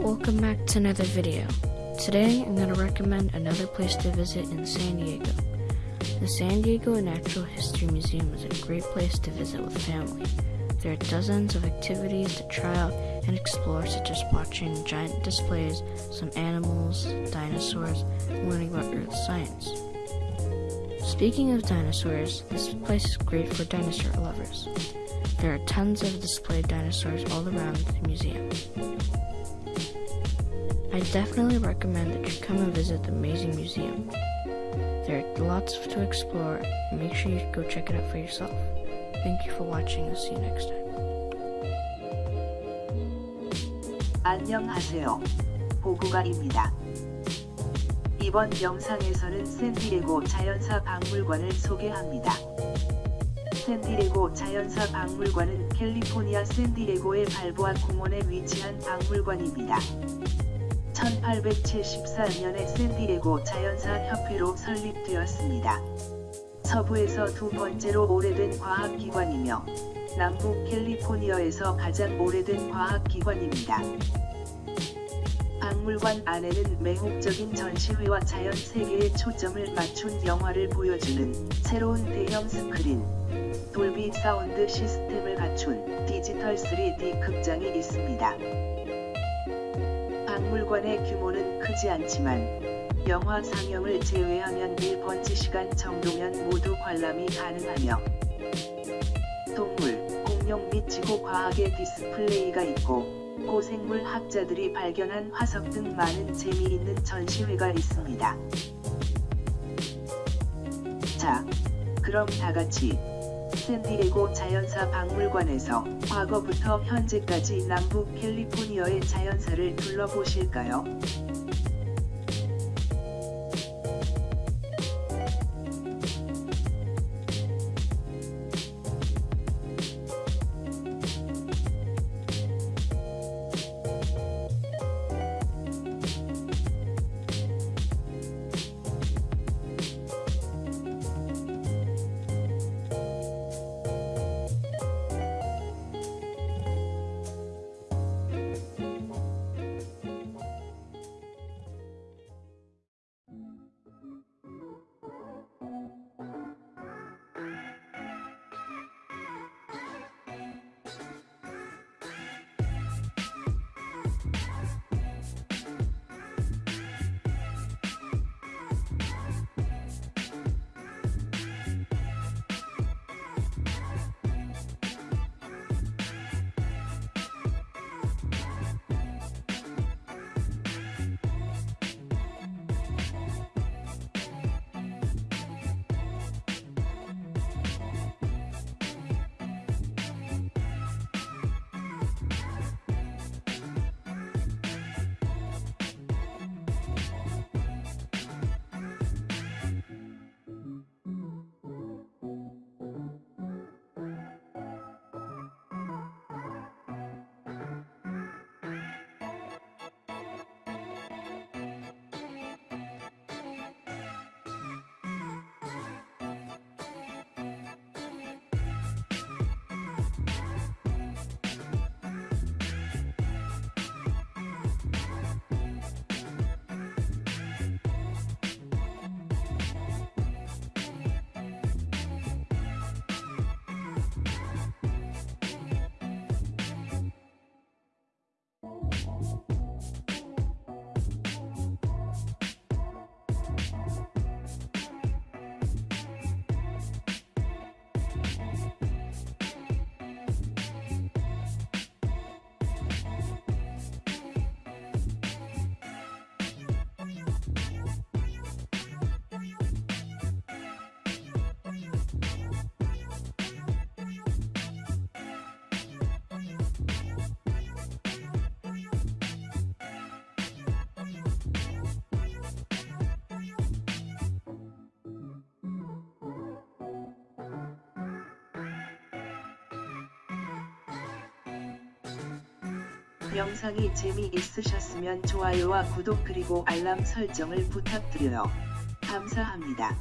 Welcome back to another video. Today I'm going to recommend another place to visit in San Diego. The San Diego Natural History Museum is a great place to visit with family. There are dozens of activities to try out and explore such as watching giant displays, some animals, dinosaurs, and learning about Earth science. Speaking of dinosaurs, this place is great for dinosaur lovers. There are tons of displayed dinosaurs all around the museum. I definitely recommend that you come and visit the amazing museum. There are lots to explore, make sure you go check it out for yourself. Thank you for watching, and see you next time. 안녕하세요. 보구가입니다. 이번 영상에서는 샌디에고 자연사 박물관을 소개합니다. 샌디에고 자연사 박물관은 캘리포니아 샌디에고의 발보아 공원에 위치한 박물관입니다. 1874년에 샌디에고 자연사 협회로 설립되었습니다. 서부에서 두 번째로 오래된 과학기관이며 남부 캘리포니아에서 가장 오래된 과학기관입니다. 박물관 안에는 매혹적인 전시회와 자연 세계에 초점을 맞춘 영화를 보여주는 새로운 대형 스크린, 돌비 사운드 시스템을 갖춘 디지털 3D 극장이 있습니다. 박물관의 규모는 크지 않지만 영화 상영을 제외하면 1번지 시간 정도면 모두 관람이 가능하며 동물, 공룡 및 지구 과학의 디스플레이가 있고 고생물 학자들이 발견한 화석 등 많은 재미있는 전시회가 있습니다. 자, 그럼 다같이 샌디에고 자연사 박물관에서 과거부터 현재까지 남부 캘리포니아의 자연사를 둘러보실까요? 영상이 재미있으셨으면 좋아요와 구독 그리고 알람 설정을 부탁드려요. 감사합니다.